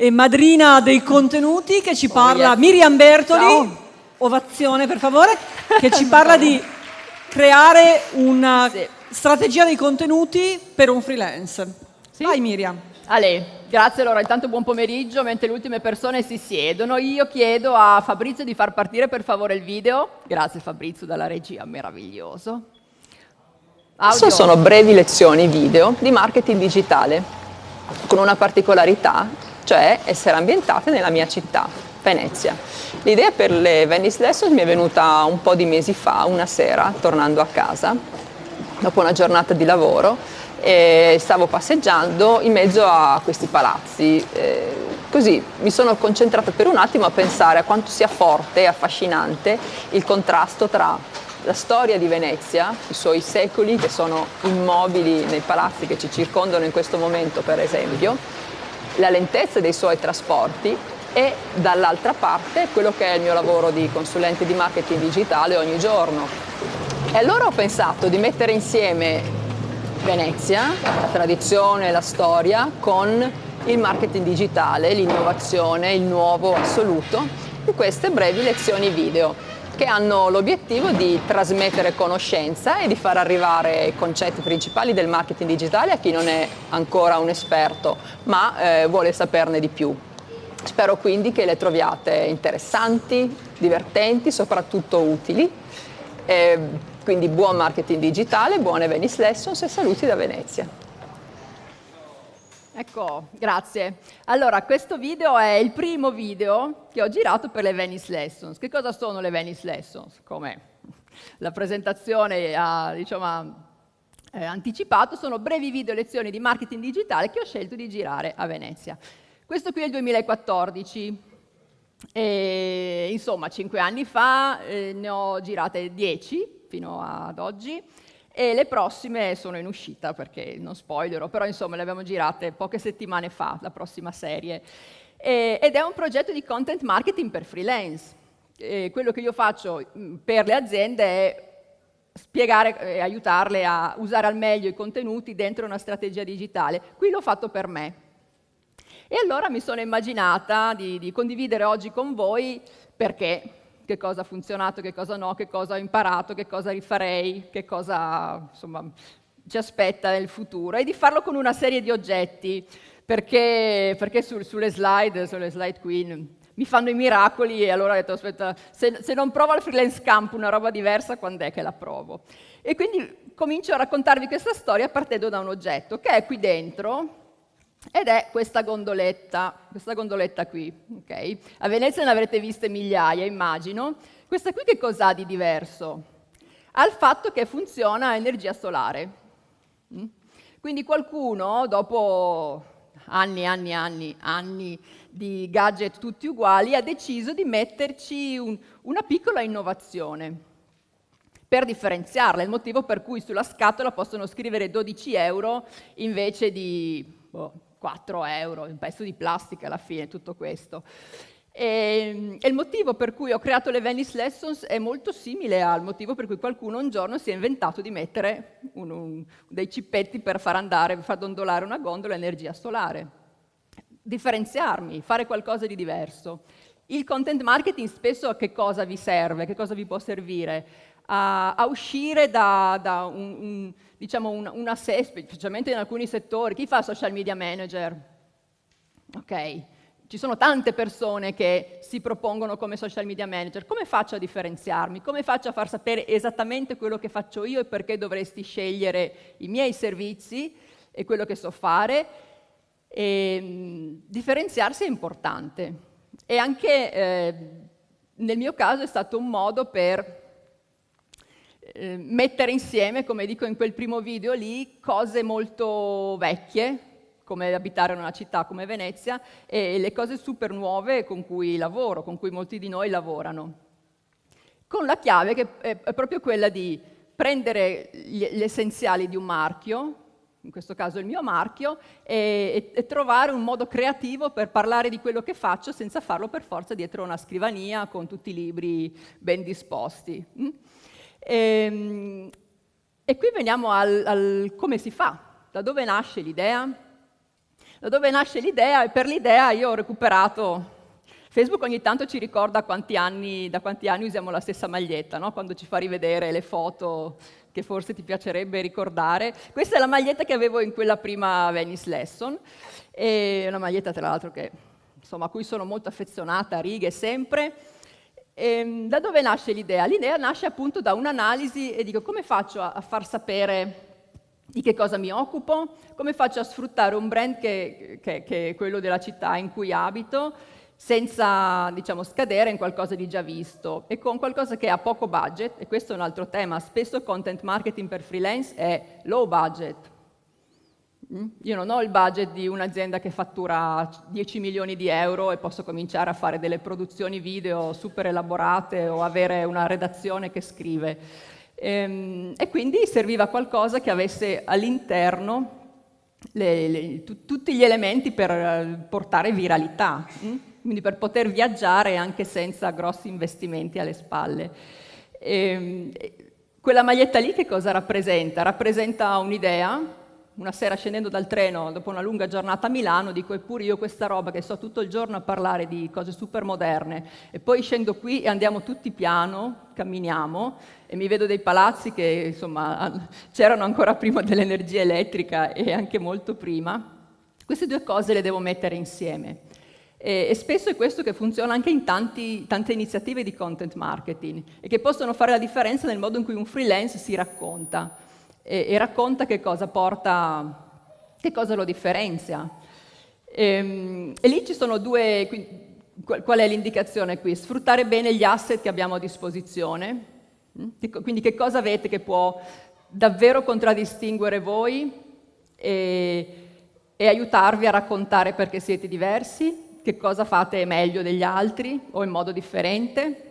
e madrina dei contenuti che ci Oh, parla, yes. Miriam Bertoli, Ciao. ovazione per favore, che ci parla di creare una Sì. strategia dei contenuti per un freelance. Sì. Vai Miriam. Ale, grazie allora, intanto buon pomeriggio, mentre le ultime persone si siedono, io chiedo a Fabrizio di far partire per favore il video. Grazie Fabrizio dalla regia, meraviglioso. Adesso Audio. sono brevi lezioni video di marketing digitale, con una particolarità, cioè essere ambientate nella mia città, Venezia. L'idea per le Venice Lessons mi è venuta un po' di mesi fa, una sera, tornando a casa, dopo una giornata di lavoro, e stavo passeggiando in mezzo a questi palazzi. eh, così mi sono concentrata per un attimo a pensare a quanto sia forte e affascinante il contrasto tra la storia di Venezia, i suoi secoli che sono immobili nei palazzi che ci circondano in questo momento per esempio, la lentezza dei suoi trasporti e dall'altra parte quello che è il mio lavoro di consulente di marketing digitale ogni giorno. E allora ho pensato di mettere insieme Venezia, la tradizione, la storia, con il marketing digitale, l'innovazione, il nuovo assoluto, in queste brevi lezioni video che hanno l'obiettivo di trasmettere conoscenza e di far arrivare i concetti principali del marketing digitale a chi non è ancora un esperto ma eh, vuole saperne di più. Spero quindi che le troviate interessanti, divertenti, soprattutto utili. Eh, quindi buon marketing digitale, buone Venice Lessons e saluti da Venezia. Ecco, grazie. Allora, questo video è il primo video che ho girato per le Venice Lessons. Che cosa sono le Venice Lessons? Come la presentazione ha diciamo, eh, anticipato, sono brevi video lezioni di marketing digitale che ho scelto di girare a Venezia. Questo qui è il 2014. E, insomma, cinque anni fa eh, ne ho girate 10 fino ad oggi e le prossime sono in uscita perché non spoilerò, però insomma le abbiamo girate poche settimane fa, la prossima serie. E- ed è un progetto di content marketing per freelance. E quello che io faccio mh, per le aziende è spiegare e aiutarle a usare al meglio i contenuti dentro una strategia digitale. Qui l'ho fatto per me. E allora mi sono immaginata di, di condividere oggi con voi perché, che cosa ha funzionato, che cosa no, che cosa ho imparato, che cosa rifarei, che cosa insomma, ci aspetta nel futuro e di farlo con una serie di oggetti perché, perché sul- sulle slide, sulle slide qui mi fanno i miracoli e allora ho detto aspetta, se, se non provo al freelance camp una roba diversa, quando è che la provo? E quindi comincio a raccontarvi questa storia partendo da un oggetto che è qui dentro, ed è questa gondoletta, questa gondoletta qui, ok? A Venezia ne avrete viste migliaia, immagino. Questa qui che cos'ha di diverso? Ha il fatto che funziona a energia solare. Mm? Quindi qualcuno, dopo anni, anni, anni, anni di gadget tutti uguali, ha deciso di metterci un- una piccola innovazione per differenziarla, il motivo per cui sulla scatola possono scrivere 12 euro invece di boh, 4 euro, un pezzo di plastica alla fine, tutto questo. E, e il motivo per cui ho creato le Venice Lessons è molto simile al motivo per cui qualcuno un giorno si è inventato di mettere un- un- dei cippetti per far andare, far dondolare una gondola energia solare differenziarmi, fare qualcosa di diverso. Il content marketing spesso a che cosa vi serve, che cosa vi può servire? A, a uscire da, da un, un- diciamo un- una sé, specialmente in alcuni settori. Chi fa social media manager? Ok, ci sono tante persone che si propongono come social media manager. Come faccio a differenziarmi? Come faccio a far sapere esattamente quello che faccio io e perché dovresti scegliere i miei servizi e quello che so fare? E, mh, differenziarsi è importante e anche eh, nel mio caso è stato un modo per eh, mettere insieme, come dico in quel primo video lì, cose molto vecchie, come abitare in una città come Venezia, e le cose super nuove con cui lavoro, con cui molti di noi lavorano. Con la chiave che è, proprio quella di prendere gli, essenziali di un marchio, in questo caso il mio marchio, e, e- trovare un modo creativo per parlare di quello che faccio senza farlo per forza dietro una scrivania con tutti i libri ben disposti. Mm? Ehm, E, qui veniamo al, al come si fa, da dove nasce l'idea. Da dove nasce l'idea? E per l'idea io ho recuperato Facebook ogni tanto ci ricorda quanti anni, da quanti anni usiamo la stessa maglietta, no? quando ci fa rivedere le foto che forse ti piacerebbe ricordare. Questa è la maglietta che avevo in quella prima Venice Lesson, è una maglietta tra l'altro a cui sono molto affezionata, righe sempre. E, ehm, da dove nasce l'idea? L'idea nasce appunto da un'analisi e dico come faccio a, a far sapere di che cosa mi occupo, come faccio a sfruttare un brand che, che, che è quello della città in cui abito, senza diciamo, scadere in qualcosa di già visto e con qualcosa che ha poco budget, e questo è un altro tema, spesso content marketing per freelance è low budget. Io non ho il budget di un'azienda che fattura 10 milioni di euro e posso cominciare a fare delle produzioni video super elaborate o avere una redazione che scrive. E, ehm, e quindi serviva qualcosa che avesse all'interno tutti gli elementi per eh, portare viralità. Mm? quindi per poter viaggiare anche senza grossi investimenti alle spalle. E, ehm, quella maglietta lì che cosa rappresenta? Rappresenta un'idea, una sera scendendo dal treno dopo una lunga giornata a Milano dico eppure io questa roba che sto tutto il giorno a parlare di cose super moderne e poi scendo qui e andiamo tutti piano, camminiamo e mi vedo dei palazzi che insomma c'erano ancora prima dell'energia elettrica e anche molto prima. Queste due cose le devo mettere insieme. E, e, spesso è questo che funziona anche in tanti, tante iniziative di content marketing e che possono fare la differenza nel modo in cui un freelance si racconta e, e racconta che cosa porta, che cosa lo differenzia. E, ehm, e lì ci sono due, qual è l'indicazione qui? Sfruttare bene gli asset che abbiamo a disposizione, mm? quindi che cosa avete che può davvero contraddistinguere voi e, e aiutarvi a raccontare perché siete diversi che cosa fate meglio degli altri o in modo differente.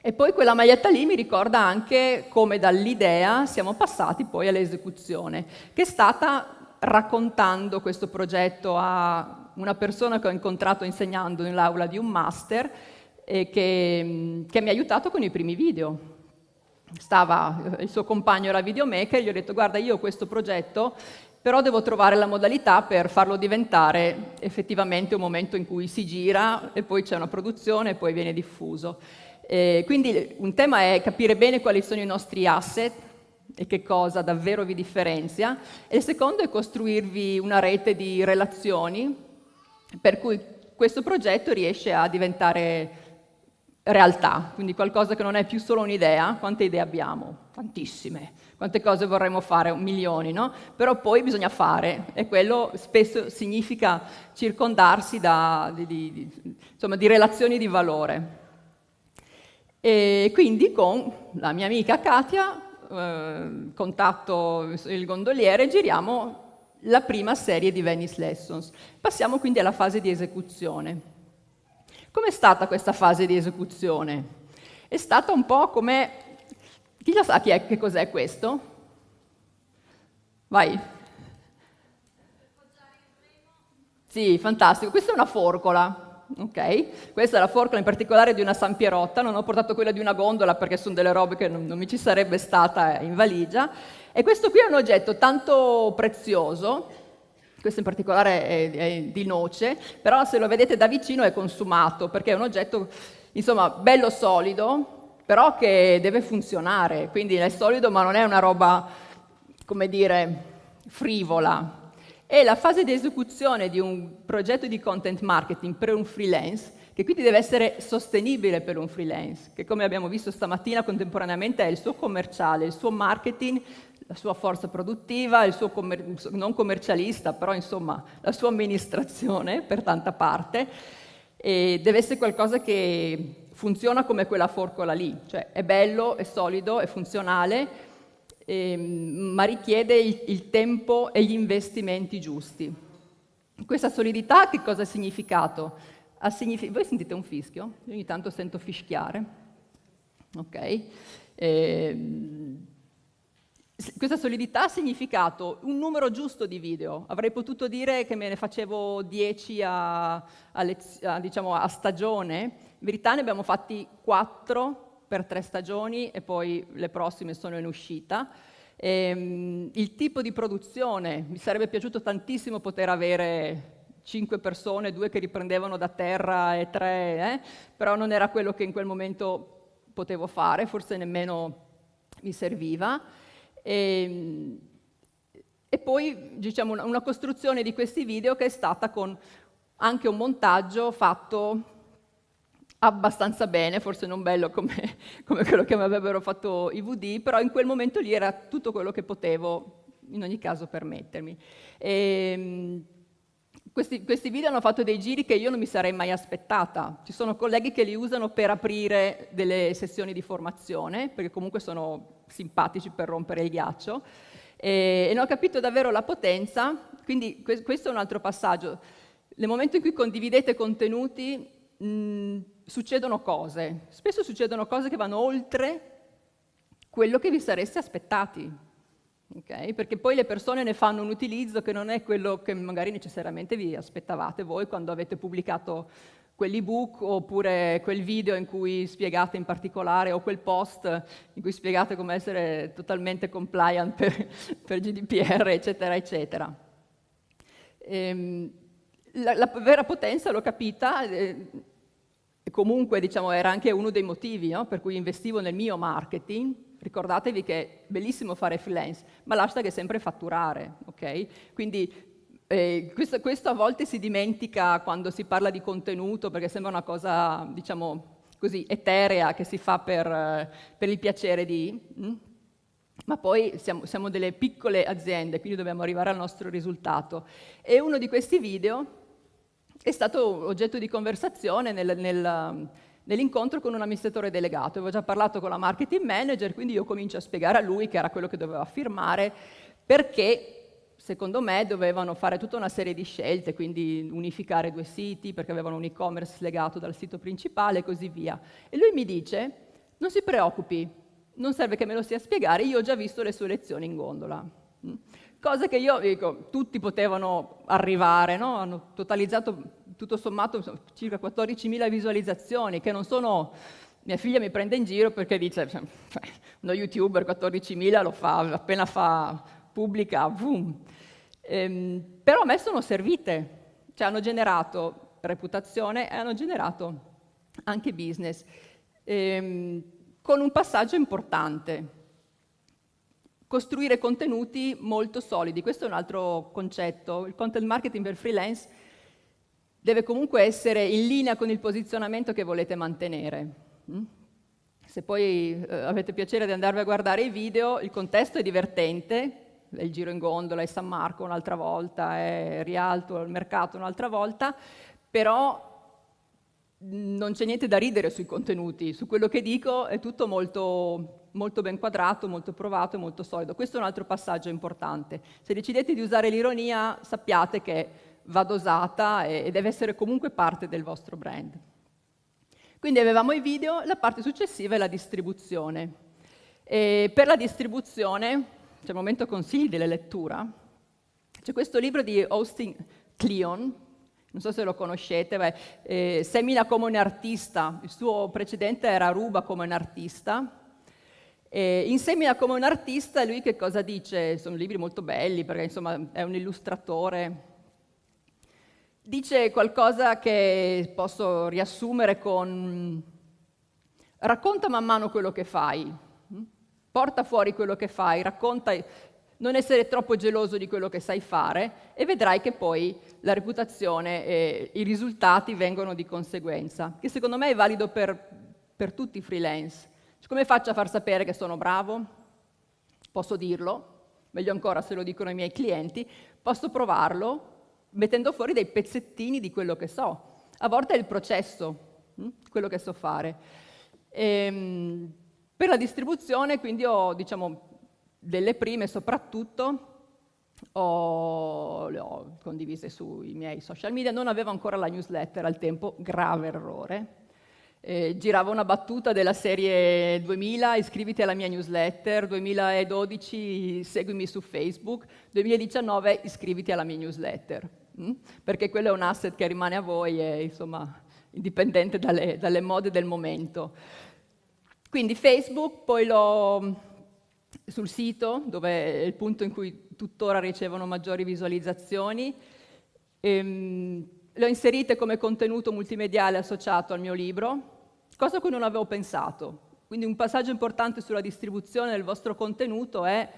E poi quella maglietta lì mi ricorda anche come dall'idea siamo passati poi all'esecuzione, che è stata raccontando questo progetto a una persona che ho incontrato insegnando nell'aula di un master e che, che mi ha aiutato con i primi video. Stava, il suo compagno era videomaker, gli ho detto guarda io ho questo progetto però devo trovare la modalità per farlo diventare effettivamente un momento in cui si gira e poi c'è una produzione e poi viene diffuso. E quindi un tema è capire bene quali sono i nostri asset e che cosa davvero vi differenzia, e il secondo è costruirvi una rete di relazioni per cui questo progetto riesce a diventare realtà, quindi qualcosa che non è più solo un'idea, quante idee abbiamo? Tantissime quante cose vorremmo fare, milioni, no? Però poi bisogna fare e quello spesso significa circondarsi da, di, di, insomma, di relazioni di valore. E quindi con la mia amica Katia, eh, contatto il gondoliere, giriamo la prima serie di Venice Lessons. Passiamo quindi alla fase di esecuzione. Com'è stata questa fase di esecuzione? È stata un po' come chi lo sa chi è, che cos'è questo? Vai. Sì, fantastico. Questa è una forcola, ok? Questa è la forcola in particolare di una San Pierotta, non ho portato quella di una gondola perché sono delle robe che non, non mi ci sarebbe stata in valigia. E questo qui è un oggetto tanto prezioso, questo in particolare è, è, di noce, però se lo vedete da vicino è consumato perché è un oggetto, insomma, bello solido, però che deve funzionare, quindi è solido ma non è una roba, come dire, frivola. E la fase di esecuzione di un progetto di content marketing per un freelance, che quindi deve essere sostenibile per un freelance, che come abbiamo visto stamattina contemporaneamente è il suo commerciale, il suo marketing, la sua forza produttiva, il suo commer non commercialista, però insomma la sua amministrazione per tanta parte, e deve essere qualcosa che funziona come quella forcola lì, cioè è bello, è solido, è funzionale, ehm, ma richiede il, il tempo e gli investimenti giusti. Questa solidità che cosa ha significato? Ha signific Voi sentite un fischio? Io ogni tanto sento fischiare. Ok? Eh, questa solidità ha significato un numero giusto di video. Avrei potuto dire che me ne facevo 10 a, a, a, diciamo, a stagione, in verità ne abbiamo fatti quattro per tre stagioni e poi le prossime sono in uscita. Ehm, il tipo di produzione, mi sarebbe piaciuto tantissimo poter avere cinque persone, due che riprendevano da terra e tre, eh? però non era quello che in quel momento potevo fare, forse nemmeno mi serviva. E, ehm, e poi diciamo, una costruzione di questi video che è stata con anche un montaggio fatto abbastanza bene, forse non bello come, come quello che mi avrebbero fatto i VD, però in quel momento lì era tutto quello che potevo in ogni caso permettermi. E, ehm, questi, questi, video hanno fatto dei giri che io non mi sarei mai aspettata. Ci sono colleghi che li usano per aprire delle sessioni di formazione, perché comunque sono simpatici per rompere il ghiaccio, e, e non ho capito davvero la potenza, quindi questo è un altro passaggio. Nel momento in cui condividete contenuti, mh, succedono cose, spesso succedono cose che vanno oltre quello che vi sareste aspettati, okay? perché poi le persone ne fanno un utilizzo che non è quello che magari necessariamente vi aspettavate voi quando avete pubblicato quell'ebook oppure quel video in cui spiegate in particolare o quel post in cui spiegate come essere totalmente compliant per, per GDPR, eccetera, eccetera. Ehm, la, la, vera potenza l'ho capita eh, comunque diciamo, era anche uno dei motivi no? per cui investivo nel mio marketing. Ricordatevi che è bellissimo fare freelance, ma l'hashtag è sempre fatturare, ok? Quindi eh, questo, questo, a volte si dimentica quando si parla di contenuto, perché sembra una cosa, diciamo, così eterea che si fa per, per il piacere di... Hm? Ma poi siamo, siamo delle piccole aziende, quindi dobbiamo arrivare al nostro risultato. E uno di questi video è stato oggetto di conversazione nel, nel, nell'incontro con un amministratore delegato. Avevo già parlato con la marketing manager, quindi io comincio a spiegare a lui, che era quello che doveva firmare, perché secondo me dovevano fare tutta una serie di scelte, quindi unificare due siti, perché avevano un e-commerce legato dal sito principale e così via. E lui mi dice, non si preoccupi, non serve che me lo sia spiegare, io ho già visto le sue lezioni in gondola. Mm? Cosa che io, dico, tutti potevano arrivare, no? hanno totalizzato tutto sommato circa 14.000 visualizzazioni, che non sono... Mia figlia mi prende in giro perché dice, cioè, uno youtuber 14.000 lo fa, appena fa pubblica, boom. Ehm, però a me sono servite, cioè hanno generato reputazione e hanno generato anche business, ehm, con un passaggio importante, costruire contenuti molto solidi. Questo è un altro concetto. Il content marketing per freelance deve comunque essere in linea con il posizionamento che volete mantenere. Mm? Se poi eh, avete piacere di andarvi a guardare i video, il contesto è divertente, è il giro in gondola, è San Marco un'altra volta, è Rialto al mercato un'altra volta, però non c'è niente da ridere sui contenuti, su quello che dico è tutto molto, molto ben quadrato, molto provato e molto solido. Questo è un altro passaggio importante. Se decidete di usare l'ironia, sappiate che va dosata e deve essere comunque parte del vostro brand. Quindi avevamo i video, la parte successiva è la distribuzione. E per la distribuzione, c'è il momento consigli della lettura, c'è questo libro di Austin Kleon, non so se lo conoscete, beh, eh, semina come un artista, il suo precedente era Ruba come un artista, e in Semina come un artista lui che cosa dice? Sono libri molto belli perché insomma è un illustratore. Dice qualcosa che posso riassumere con racconta man mano quello che fai, porta fuori quello che fai, racconta, non essere troppo geloso di quello che sai fare e vedrai che poi la reputazione e i risultati vengono di conseguenza, che secondo me è valido per, per tutti i freelance. Come faccio a far sapere che sono bravo? Posso dirlo, meglio ancora se lo dicono i miei clienti, posso provarlo, mettendo fuori dei pezzettini di quello che so. A volte è il processo, hm, quello che so fare. E, ehm, per la distribuzione quindi ho diciamo, delle prime soprattutto, ho, le ho condivise sui miei social media, non avevo ancora la newsletter al tempo, grave errore, eh, girava una battuta della serie 2000, iscriviti alla mia newsletter, 2012 seguimi su Facebook, 2019 iscriviti alla mia newsletter, hm? perché quello è un asset che rimane a voi e insomma indipendente dalle, dalle mode del momento. Quindi Facebook poi l'ho sul sito, dove è il punto in cui tuttora ricevono maggiori visualizzazioni. Ehm, le ho inserite come contenuto multimediale associato al mio libro, cosa a cui non avevo pensato. Quindi un passaggio importante sulla distribuzione del vostro contenuto è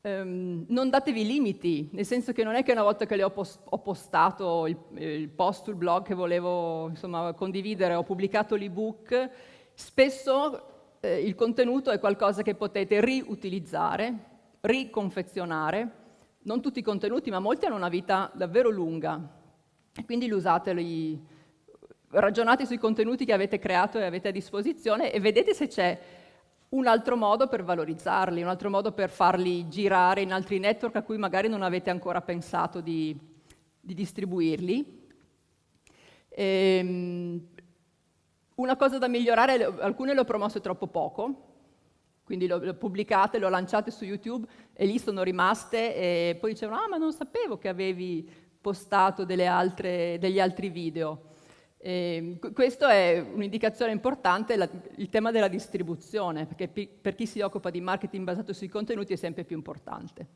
ehm, non datevi limiti, nel senso che non è che una volta che le ho, post ho postato il, il, post sul blog che volevo insomma, condividere, ho pubblicato l'ebook, spesso eh, il contenuto è qualcosa che potete riutilizzare, riconfezionare, non tutti i contenuti, ma molti hanno una vita davvero lunga, quindi usateli, ragionate sui contenuti che avete creato e avete a disposizione e vedete se c'è un altro modo per valorizzarli, un altro modo per farli girare in altri network a cui magari non avete ancora pensato di, di distribuirli. Ehm, una cosa da migliorare, alcune le ho promosse troppo poco, quindi le ho pubblicate, le ho lanciate su YouTube e lì sono rimaste e poi dicevano ah ma non sapevo che avevi postato altre, degli altri video. E questo è un'indicazione importante, la, il tema della distribuzione, perché per chi si occupa di marketing basato sui contenuti è sempre più importante.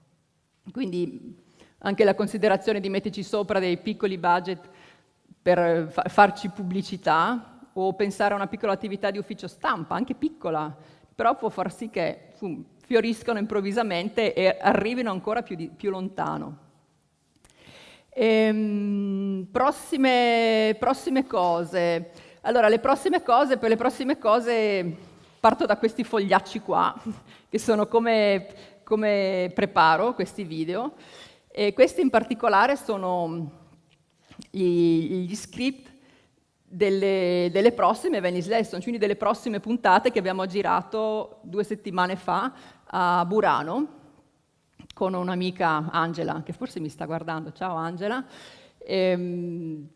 Quindi anche la considerazione di metterci sopra dei piccoli budget per fa, farci pubblicità o pensare a una piccola attività di ufficio stampa, anche piccola, però può far sì che fioriscano improvvisamente e arrivino ancora più, di, più lontano. Ehm, prossime, prossime cose. Allora, le prossime cose, per le prossime cose parto da questi fogliacci qua, che sono come, come preparo questi video. E questi in particolare sono gli, gli script delle, delle, prossime Venice Lesson, quindi delle prossime puntate che abbiamo girato due settimane fa a Burano, con un'amica Angela, che forse mi sta guardando. Ciao Angela. Ehm,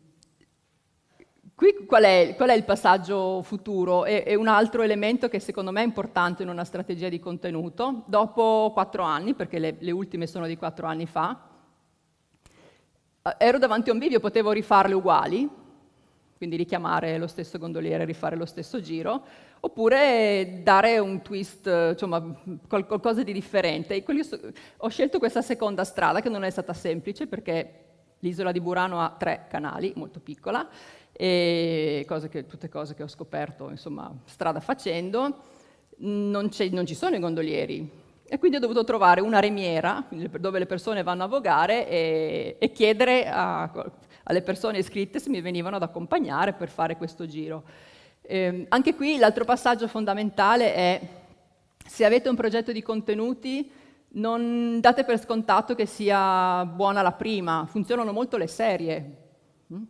qui qual è, qual è, il passaggio futuro? È, è, un altro elemento che secondo me è importante in una strategia di contenuto. Dopo quattro anni, perché le, le ultime sono di quattro anni fa, ero davanti a un video, potevo rifarle uguali, quindi richiamare lo stesso gondoliere, rifare lo stesso giro, oppure dare un twist, insomma, qualcosa di differente. ho scelto questa seconda strada, che non è stata semplice, perché l'isola di Burano ha tre canali, molto piccola, e cose che, tutte cose che ho scoperto, insomma, strada facendo, non, non ci sono i gondolieri, e quindi ho dovuto trovare una remiera dove le persone vanno a vogare e, e chiedere a, alle persone iscritte se mi venivano ad accompagnare per fare questo giro. Eh, anche qui l'altro passaggio fondamentale è se avete un progetto di contenuti non date per scontato che sia buona la prima, funzionano molto le serie. Mm?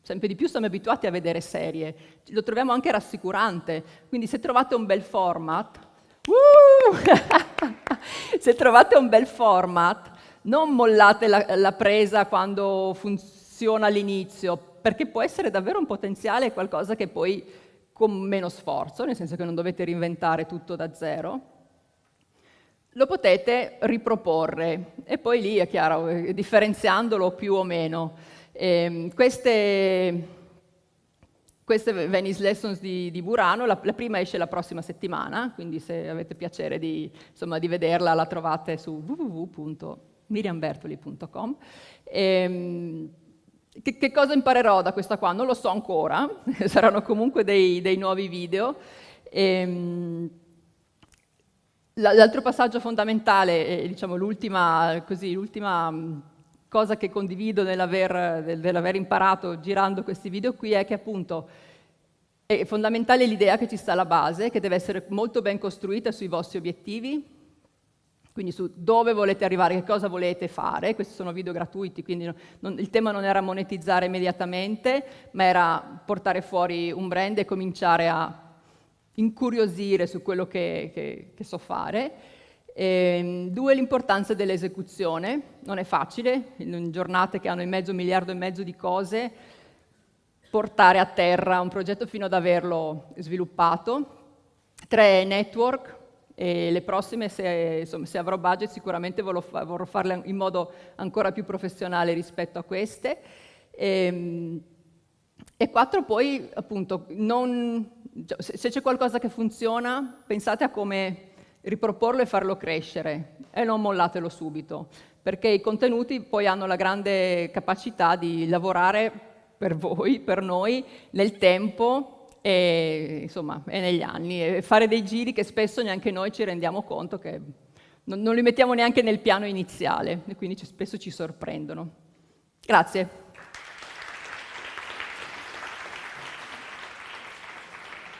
Sempre di più siamo abituati a vedere serie, lo troviamo anche rassicurante, quindi se trovate un bel format, uh! se trovate un bel format, non mollate la, la presa quando funziona all'inizio, perché può essere davvero un potenziale qualcosa che poi con meno sforzo, nel senso che non dovete reinventare tutto da zero, lo potete riproporre e poi lì è chiaro, eh, differenziandolo più o meno. Eh, queste, queste Venice Lessons di, di Burano, la, la, prima esce la prossima settimana, quindi se avete piacere di, insomma, di vederla la trovate su www.miriambertoli.com. Eh, che, che, cosa imparerò da questa qua? Non lo so ancora, saranno comunque dei, dei nuovi video. Ehm, l'altro passaggio fondamentale, diciamo l'ultima mm, cosa che condivido nell'aver, nell'aver imparato girando questi video qui è che appunto è fondamentale l'idea che ci sta alla base, che deve essere molto ben costruita sui vostri obiettivi, quindi su dove volete arrivare, che cosa volete fare, questi sono video gratuiti, quindi non, il tema non era monetizzare immediatamente, ma era portare fuori un brand e cominciare a incuriosire su quello che, che, che so fare. E, ehm, due, l'importanza dell'esecuzione, non è facile, in giornate che hanno in mezzo un miliardo e mezzo di cose, portare a terra un progetto fino ad averlo sviluppato. Tre, network, e le prossime, se, insomma, se avrò budget, sicuramente vorrò, farle in modo ancora più professionale rispetto a queste. E, ehm, e quattro, poi, appunto, non, se c'è qualcosa che funziona, pensate a come riproporlo e farlo crescere e non mollatelo subito, perché i contenuti poi hanno la grande capacità di lavorare per voi, per noi, nel tempo e, insomma, e negli anni, e fare dei giri che spesso neanche noi ci rendiamo conto che non, non li mettiamo neanche nel piano iniziale e quindi spesso ci sorprendono. Grazie.